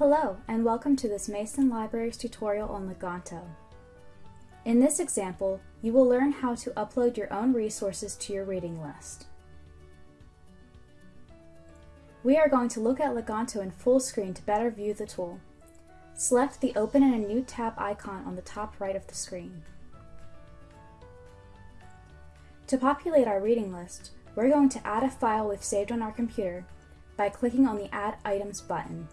Hello, and welcome to this Mason Libraries tutorial on Leganto. In this example, you will learn how to upload your own resources to your reading list. We are going to look at Leganto in full screen to better view the tool. Select the Open in a New tab icon on the top right of the screen. To populate our reading list, we're going to add a file we've saved on our computer by clicking on the Add Items button.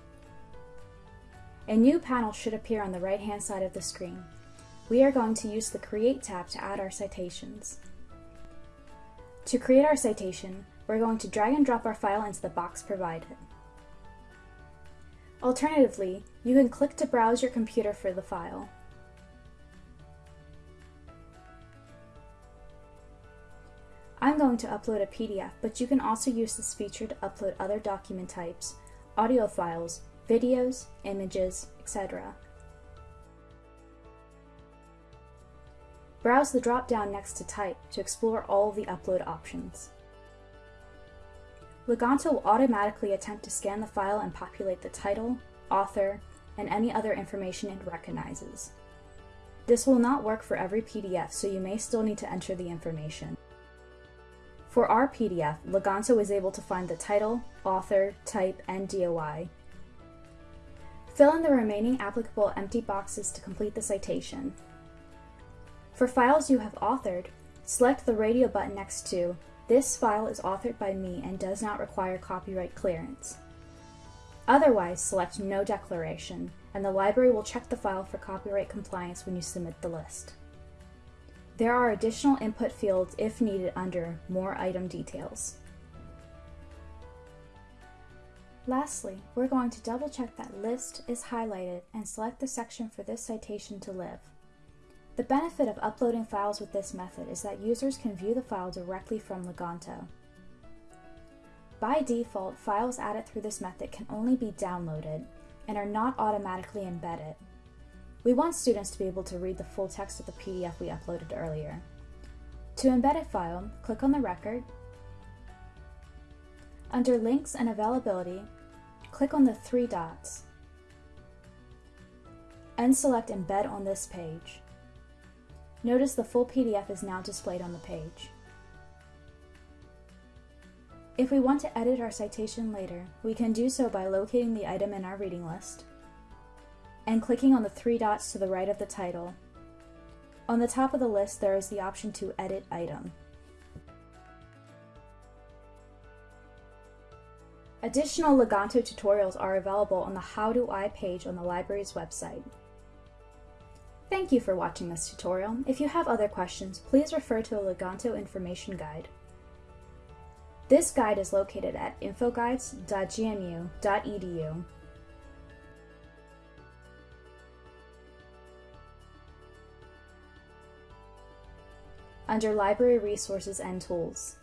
A new panel should appear on the right-hand side of the screen. We are going to use the Create tab to add our citations. To create our citation, we're going to drag and drop our file into the box provided. Alternatively, you can click to browse your computer for the file. I'm going to upload a PDF, but you can also use this feature to upload other document types, audio files, videos, images, etc. Browse the drop-down next to Type to explore all the upload options. Leganto will automatically attempt to scan the file and populate the title, author, and any other information it recognizes. This will not work for every PDF, so you may still need to enter the information. For our PDF, Leganto is able to find the title, author, type, and DOI, Fill in the remaining applicable empty boxes to complete the citation. For files you have authored, select the radio button next to This file is authored by me and does not require copyright clearance. Otherwise, select No Declaration, and the library will check the file for copyright compliance when you submit the list. There are additional input fields if needed under More Item Details. Lastly, we're going to double check that list is highlighted and select the section for this citation to live. The benefit of uploading files with this method is that users can view the file directly from Leganto. By default, files added through this method can only be downloaded and are not automatically embedded. We want students to be able to read the full text of the PDF we uploaded earlier. To embed a file, click on the record. Under Links and Availability, click on the three dots and select Embed on this page. Notice the full PDF is now displayed on the page. If we want to edit our citation later, we can do so by locating the item in our reading list and clicking on the three dots to the right of the title. On the top of the list, there is the option to Edit Item. Additional Leganto tutorials are available on the How Do I page on the library's website. Thank you for watching this tutorial. If you have other questions, please refer to the Leganto information guide. This guide is located at infoguides.gmu.edu. Under Library Resources and Tools.